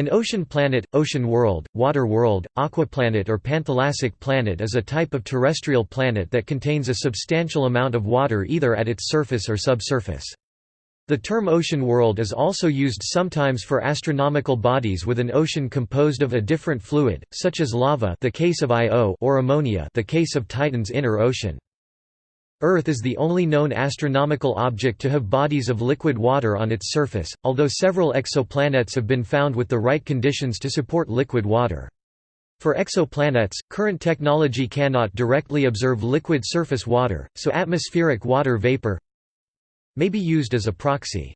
An ocean planet, ocean world, water world, aquaplanet or panthalassic planet is a type of terrestrial planet that contains a substantial amount of water either at its surface or subsurface. The term ocean world is also used sometimes for astronomical bodies with an ocean composed of a different fluid, such as lava the case of Io or ammonia the case of Titan's inner ocean. Earth is the only known astronomical object to have bodies of liquid water on its surface, although several exoplanets have been found with the right conditions to support liquid water. For exoplanets, current technology cannot directly observe liquid surface water, so atmospheric water vapor may be used as a proxy.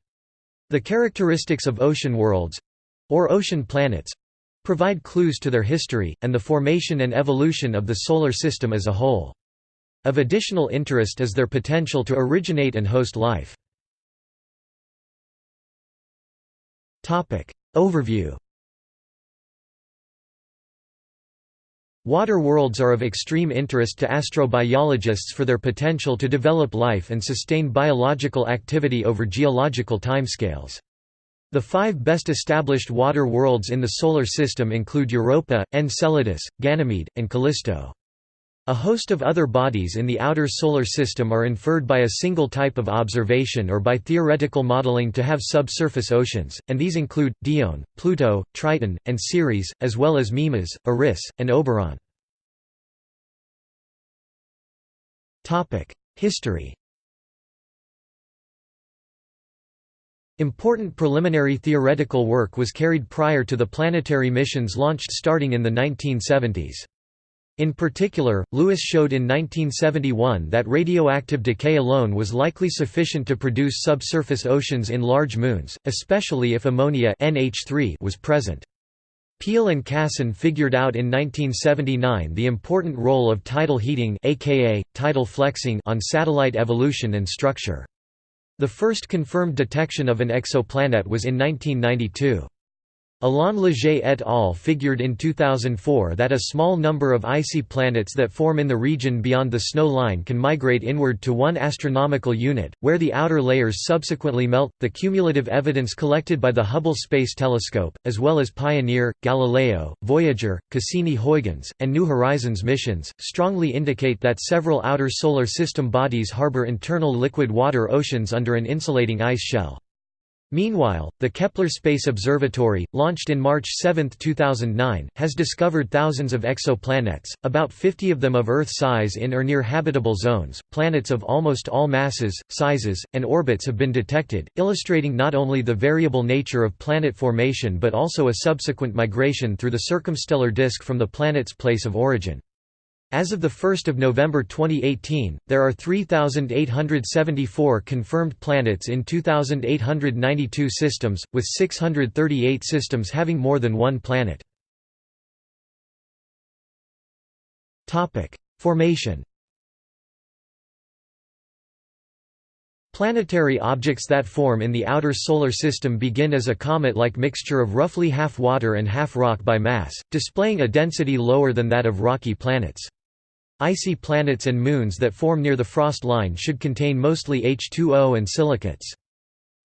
The characteristics of ocean worlds—or ocean planets—provide clues to their history, and the formation and evolution of the Solar System as a whole. Of additional interest is their potential to originate and host life. Overview Water worlds are of extreme interest to astrobiologists for their potential to develop life and sustain biological activity over geological timescales. The five best established water worlds in the Solar System include Europa, Enceladus, Ganymede, and Callisto. A host of other bodies in the outer Solar System are inferred by a single type of observation or by theoretical modeling to have subsurface oceans, and these include, Dione, Pluto, Triton, and Ceres, as well as Mimas, Eris, and Oberon. History Important preliminary theoretical work was carried prior to the planetary missions launched starting in the 1970s. In particular, Lewis showed in 1971 that radioactive decay alone was likely sufficient to produce subsurface oceans in large moons, especially if ammonia NH3 was present. Peale and Cassen figured out in 1979 the important role of tidal heating aka, tidal flexing on satellite evolution and structure. The first confirmed detection of an exoplanet was in 1992. Alain Léger et al. figured in 2004 that a small number of icy planets that form in the region beyond the snow line can migrate inward to one astronomical unit, where the outer layers subsequently melt. The cumulative evidence collected by the Hubble Space Telescope, as well as Pioneer, Galileo, Voyager, Cassini-Huygens, and New Horizons missions, strongly indicate that several outer solar system bodies harbor internal liquid water oceans under an insulating ice shell. Meanwhile, the Kepler Space Observatory, launched in March 7, 2009, has discovered thousands of exoplanets, about 50 of them of Earth size in or near habitable zones. Planets of almost all masses, sizes, and orbits have been detected, illustrating not only the variable nature of planet formation but also a subsequent migration through the circumstellar disk from the planet's place of origin. As of 1 November 2018, there are 3,874 confirmed planets in 2,892 systems, with 638 systems having more than one planet. Formation Planetary objects that form in the outer Solar System begin as a comet-like mixture of roughly half water and half rock by mass, displaying a density lower than that of rocky planets. Icy planets and moons that form near the frost line should contain mostly H2O and silicates.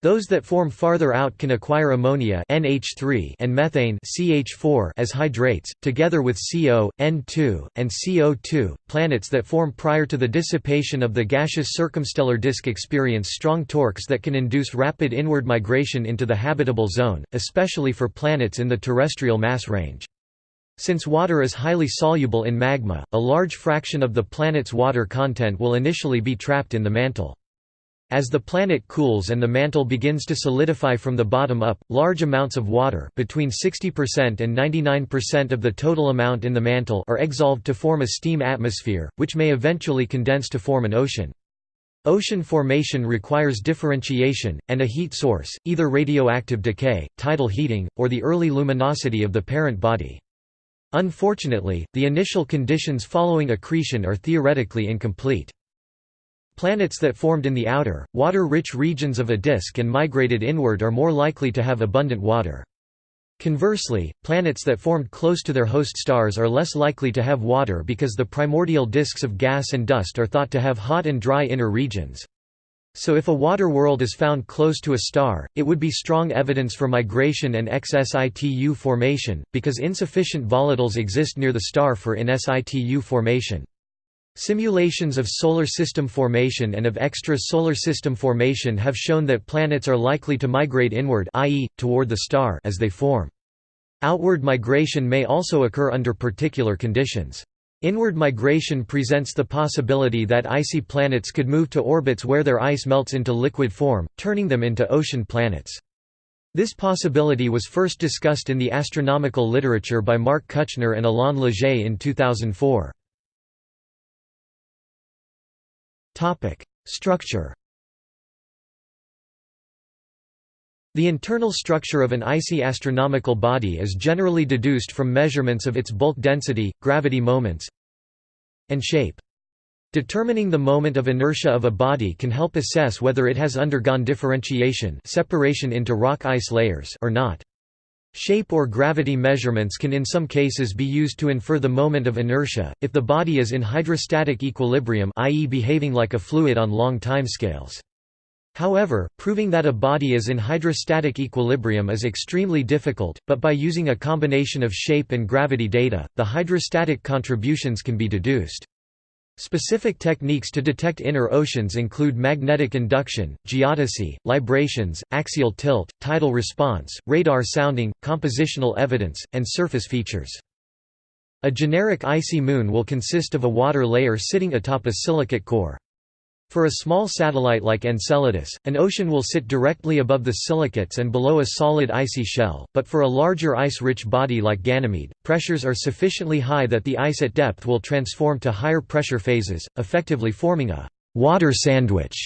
Those that form farther out can acquire ammonia NH3 and methane CH4 as hydrates, together with CO, N2, and CO2. Planets that form prior to the dissipation of the gaseous circumstellar disk experience strong torques that can induce rapid inward migration into the habitable zone, especially for planets in the terrestrial mass range. Since water is highly soluble in magma, a large fraction of the planet's water content will initially be trapped in the mantle. As the planet cools and the mantle begins to solidify from the bottom up, large amounts of water between 60% and 99% of the total amount in the mantle are exsolved to form a steam atmosphere, which may eventually condense to form an ocean. Ocean formation requires differentiation, and a heat source, either radioactive decay, tidal heating, or the early luminosity of the parent body. Unfortunately, the initial conditions following accretion are theoretically incomplete. Planets that formed in the outer, water-rich regions of a disk and migrated inward are more likely to have abundant water. Conversely, planets that formed close to their host stars are less likely to have water because the primordial disks of gas and dust are thought to have hot and dry inner regions. So if a water world is found close to a star, it would be strong evidence for migration and ex-situ formation, because insufficient volatiles exist near the star for in situ formation. Simulations of solar system formation and of extra-solar system formation have shown that planets are likely to migrate inward i.e., toward the star as they form. Outward migration may also occur under particular conditions. Inward migration presents the possibility that icy planets could move to orbits where their ice melts into liquid form, turning them into ocean planets. This possibility was first discussed in the astronomical literature by Mark Kuchner and Alain Léger in 2004. Structure The internal structure of an icy astronomical body is generally deduced from measurements of its bulk density, gravity moments, and shape. Determining the moment of inertia of a body can help assess whether it has undergone differentiation separation into rock-ice layers or not. Shape or gravity measurements can in some cases be used to infer the moment of inertia, if the body is in hydrostatic equilibrium i.e. behaving like a fluid on long timescales. However, proving that a body is in hydrostatic equilibrium is extremely difficult, but by using a combination of shape and gravity data, the hydrostatic contributions can be deduced. Specific techniques to detect inner oceans include magnetic induction, geodesy, librations, axial tilt, tidal response, radar sounding, compositional evidence, and surface features. A generic icy moon will consist of a water layer sitting atop a silicate core. For a small satellite like Enceladus, an ocean will sit directly above the silicates and below a solid icy shell, but for a larger ice-rich body like Ganymede, pressures are sufficiently high that the ice at depth will transform to higher pressure phases, effectively forming a «water sandwich»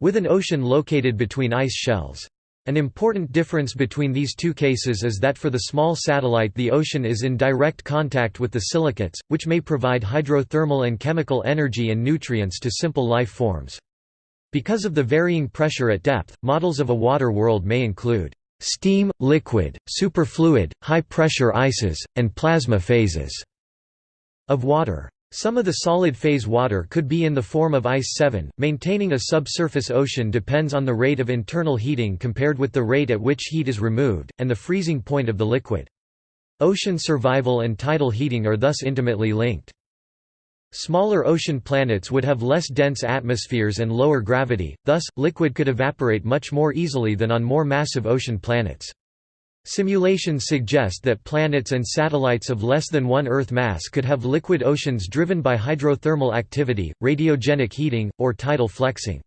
with an ocean located between ice shells. An important difference between these two cases is that for the small satellite the ocean is in direct contact with the silicates, which may provide hydrothermal and chemical energy and nutrients to simple life forms. Because of the varying pressure at depth, models of a water world may include steam, liquid, superfluid, high-pressure ices, and plasma phases of water. Some of the solid phase water could be in the form of ice 7. Maintaining a subsurface ocean depends on the rate of internal heating compared with the rate at which heat is removed, and the freezing point of the liquid. Ocean survival and tidal heating are thus intimately linked. Smaller ocean planets would have less dense atmospheres and lower gravity, thus, liquid could evaporate much more easily than on more massive ocean planets. Simulations suggest that planets and satellites of less than one Earth mass could have liquid oceans driven by hydrothermal activity, radiogenic heating, or tidal flexing.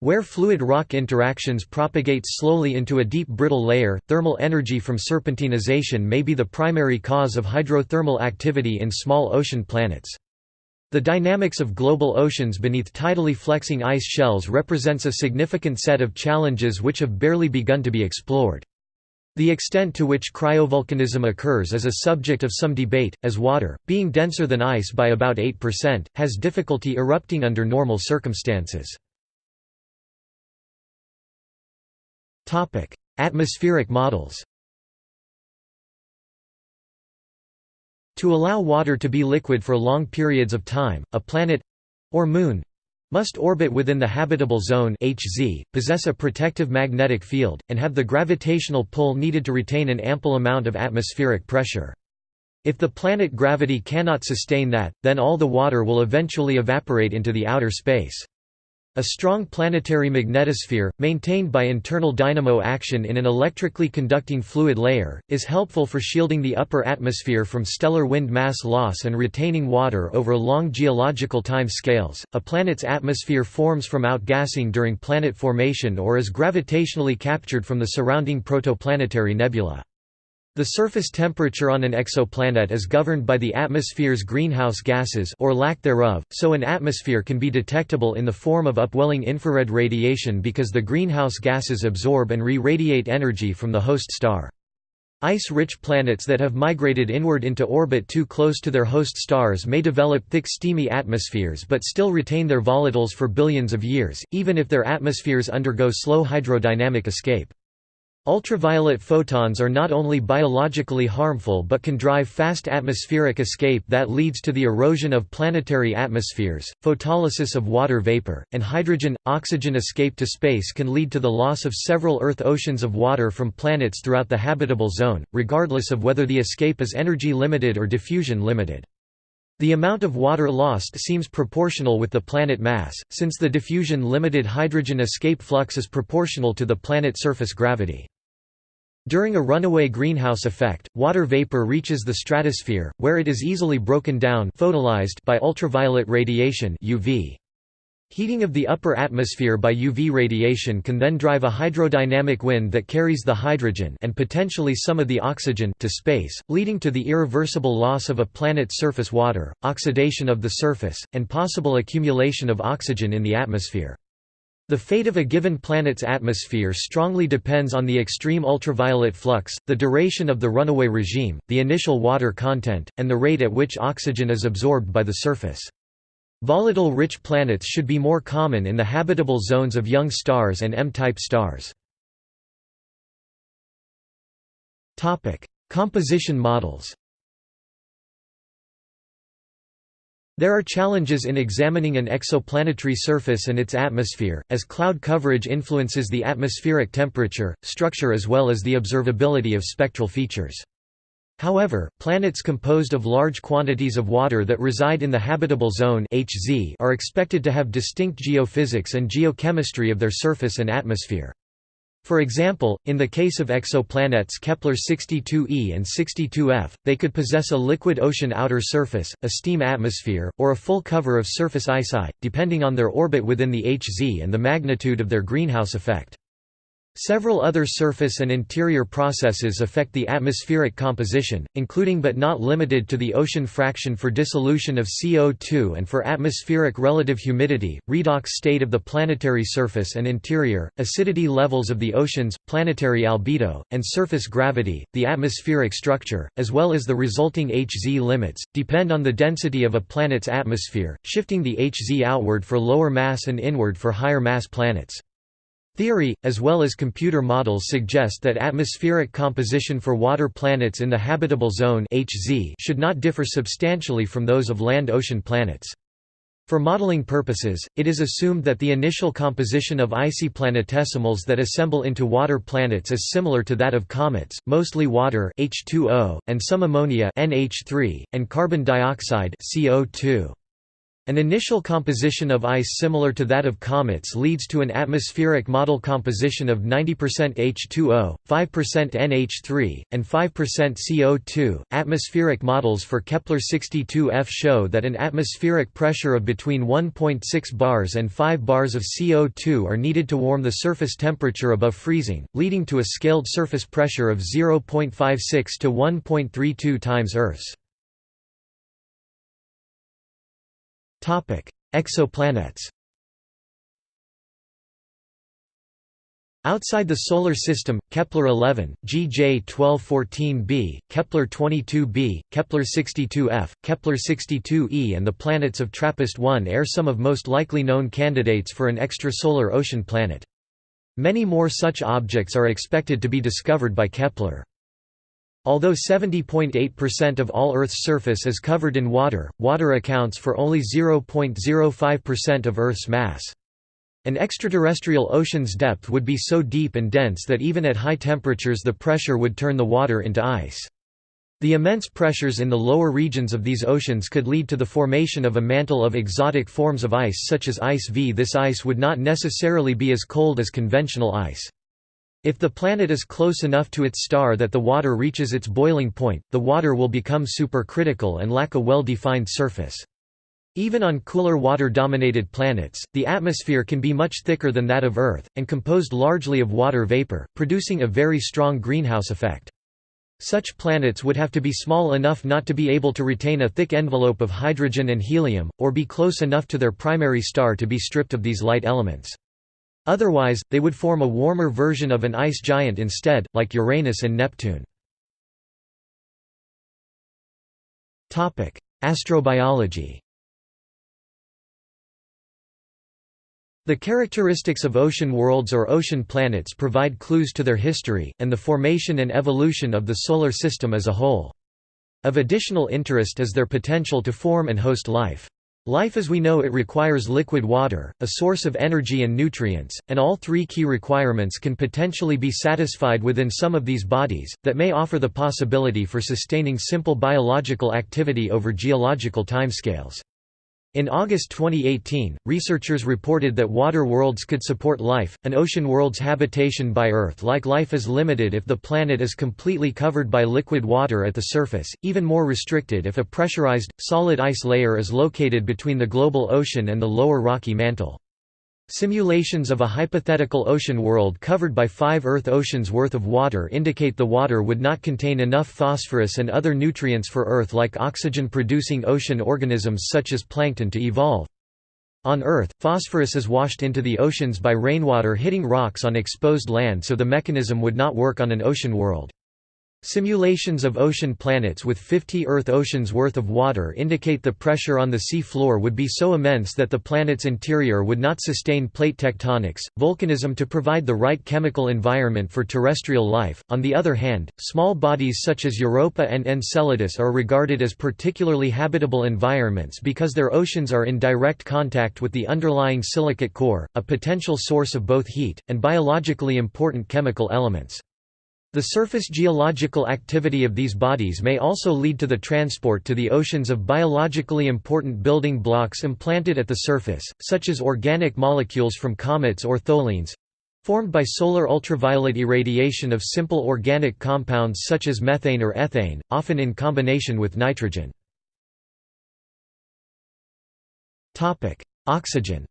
Where fluid rock interactions propagate slowly into a deep brittle layer, thermal energy from serpentinization may be the primary cause of hydrothermal activity in small ocean planets. The dynamics of global oceans beneath tidally flexing ice shells represents a significant set of challenges which have barely begun to be explored. The extent to which cryovolcanism occurs is a subject of some debate, as water, being denser than ice by about 8%, has difficulty erupting under normal circumstances. Atmospheric models To allow water to be liquid for long periods of time, a planet—or moon, must orbit within the habitable zone Hz, possess a protective magnetic field, and have the gravitational pull needed to retain an ample amount of atmospheric pressure. If the planet gravity cannot sustain that, then all the water will eventually evaporate into the outer space. A strong planetary magnetosphere, maintained by internal dynamo action in an electrically conducting fluid layer, is helpful for shielding the upper atmosphere from stellar wind mass loss and retaining water over long geological time scales. A planet's atmosphere forms from outgassing during planet formation or is gravitationally captured from the surrounding protoplanetary nebula. The surface temperature on an exoplanet is governed by the atmosphere's greenhouse gases or lack thereof, so an atmosphere can be detectable in the form of upwelling infrared radiation because the greenhouse gases absorb and re-radiate energy from the host star. Ice-rich planets that have migrated inward into orbit too close to their host stars may develop thick steamy atmospheres but still retain their volatiles for billions of years, even if their atmospheres undergo slow hydrodynamic escape. Ultraviolet photons are not only biologically harmful but can drive fast atmospheric escape that leads to the erosion of planetary atmospheres, photolysis of water vapor, and hydrogen-oxygen escape to space can lead to the loss of several Earth oceans of water from planets throughout the habitable zone, regardless of whether the escape is energy limited or diffusion limited. The amount of water lost seems proportional with the planet mass, since the diffusion-limited hydrogen escape flux is proportional to the planet surface gravity. During a runaway greenhouse effect, water vapor reaches the stratosphere, where it is easily broken down photolyzed by ultraviolet radiation UV. Heating of the upper atmosphere by UV radiation can then drive a hydrodynamic wind that carries the hydrogen and potentially some of the oxygen to space, leading to the irreversible loss of a planet's surface water, oxidation of the surface, and possible accumulation of oxygen in the atmosphere. The fate of a given planet's atmosphere strongly depends on the extreme ultraviolet flux, the duration of the runaway regime, the initial water content, and the rate at which oxygen is absorbed by the surface. Volatile-rich planets should be more common in the habitable zones of young stars and M-type stars. Composition models There are challenges in examining an exoplanetary surface and its atmosphere, as cloud coverage influences the atmospheric temperature, structure as well as the observability of spectral features. However, planets composed of large quantities of water that reside in the habitable zone are expected to have distinct geophysics and geochemistry of their surface and atmosphere. For example, in the case of exoplanets Kepler-62e and 62f, they could possess a liquid ocean outer surface, a steam atmosphere, or a full cover of surface ice depending on their orbit within the HZ and the magnitude of their greenhouse effect. Several other surface and interior processes affect the atmospheric composition, including but not limited to the ocean fraction for dissolution of CO2 and for atmospheric relative humidity, redox state of the planetary surface and interior, acidity levels of the oceans, planetary albedo, and surface gravity. The atmospheric structure, as well as the resulting Hz limits, depend on the density of a planet's atmosphere, shifting the Hz outward for lower mass and inward for higher mass planets. Theory, as well as computer models suggest that atmospheric composition for water planets in the habitable zone HZ should not differ substantially from those of land-ocean planets. For modeling purposes, it is assumed that the initial composition of icy planetesimals that assemble into water planets is similar to that of comets, mostly water H2O, and some ammonia NH3, and carbon dioxide CO2. An initial composition of ice similar to that of comets leads to an atmospheric model composition of 90% H2O, 5% NH3, and 5% CO2. Atmospheric models for Kepler 62f show that an atmospheric pressure of between 1.6 bars and 5 bars of CO2 are needed to warm the surface temperature above freezing, leading to a scaled surface pressure of 0.56 to 1.32 times Earth's. Exoplanets Outside the Solar System, Kepler-11, GJ-1214b, Kepler-22b, Kepler-62f, Kepler-62e and the planets of TRAPPIST-1 are some of most likely known candidates for an extrasolar ocean planet. Many more such objects are expected to be discovered by Kepler. Although 70.8% of all Earth's surface is covered in water, water accounts for only 0.05% of Earth's mass. An extraterrestrial ocean's depth would be so deep and dense that even at high temperatures the pressure would turn the water into ice. The immense pressures in the lower regions of these oceans could lead to the formation of a mantle of exotic forms of ice such as ice V. This ice would not necessarily be as cold as conventional ice. If the planet is close enough to its star that the water reaches its boiling point, the water will become supercritical and lack a well-defined surface. Even on cooler water-dominated planets, the atmosphere can be much thicker than that of Earth, and composed largely of water vapor, producing a very strong greenhouse effect. Such planets would have to be small enough not to be able to retain a thick envelope of hydrogen and helium, or be close enough to their primary star to be stripped of these light elements. Otherwise, they would form a warmer version of an ice giant instead, like Uranus and Neptune. Astrobiology The characteristics of ocean worlds or ocean planets provide clues to their history, and the formation and evolution of the Solar System as a whole. Of additional interest is their potential to form and host life. Life as we know it requires liquid water, a source of energy and nutrients, and all three key requirements can potentially be satisfied within some of these bodies, that may offer the possibility for sustaining simple biological activity over geological timescales. In August 2018, researchers reported that water worlds could support life. An ocean world's habitation by Earth-like life is limited if the planet is completely covered by liquid water at the surface, even more restricted if a pressurized, solid ice layer is located between the global ocean and the lower rocky mantle. Simulations of a hypothetical ocean world covered by five Earth oceans worth of water indicate the water would not contain enough phosphorus and other nutrients for Earth-like oxygen-producing ocean organisms such as plankton to evolve. On Earth, phosphorus is washed into the oceans by rainwater hitting rocks on exposed land so the mechanism would not work on an ocean world. Simulations of ocean planets with 50 Earth oceans worth of water indicate the pressure on the sea floor would be so immense that the planet's interior would not sustain plate tectonics, volcanism to provide the right chemical environment for terrestrial life. On the other hand, small bodies such as Europa and Enceladus are regarded as particularly habitable environments because their oceans are in direct contact with the underlying silicate core, a potential source of both heat, and biologically important chemical elements. The surface geological activity of these bodies may also lead to the transport to the oceans of biologically important building blocks implanted at the surface, such as organic molecules from comets or tholins—formed by solar ultraviolet irradiation of simple organic compounds such as methane or ethane, often in combination with nitrogen. Oxygen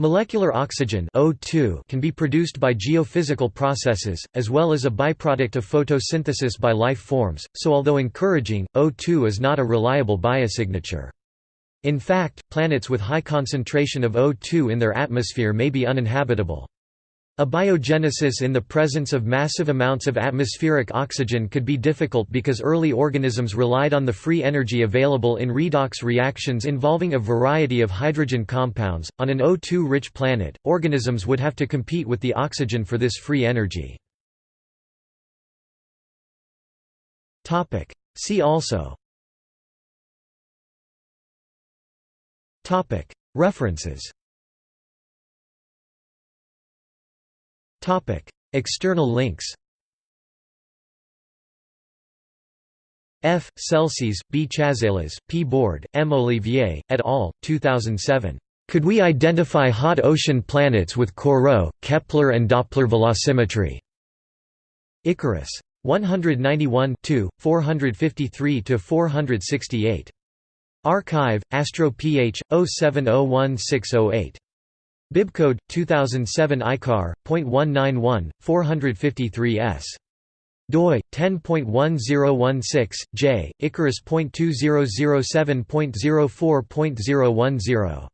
Molecular oxygen O2 can be produced by geophysical processes, as well as a byproduct of photosynthesis by life forms, so although encouraging, O2 is not a reliable biosignature. In fact, planets with high concentration of O2 in their atmosphere may be uninhabitable. Abiogenesis in the presence of massive amounts of atmospheric oxygen could be difficult because early organisms relied on the free energy available in redox reactions involving a variety of hydrogen compounds. On an O2 rich planet, organisms would have to compete with the oxygen for this free energy. See also References External links. F. Selsis, B. Chazelas, P. Board, M. Ollivier, et al., 2007. Could we identify hot ocean planets with Corot, Kepler and Doppler velocimetry? Icarus. 191 453–468. arXiv, Astro Ph. 0701608. Bibcode 2007 ICAR .191 453s doi 10.1016 j icarus.2007.04.010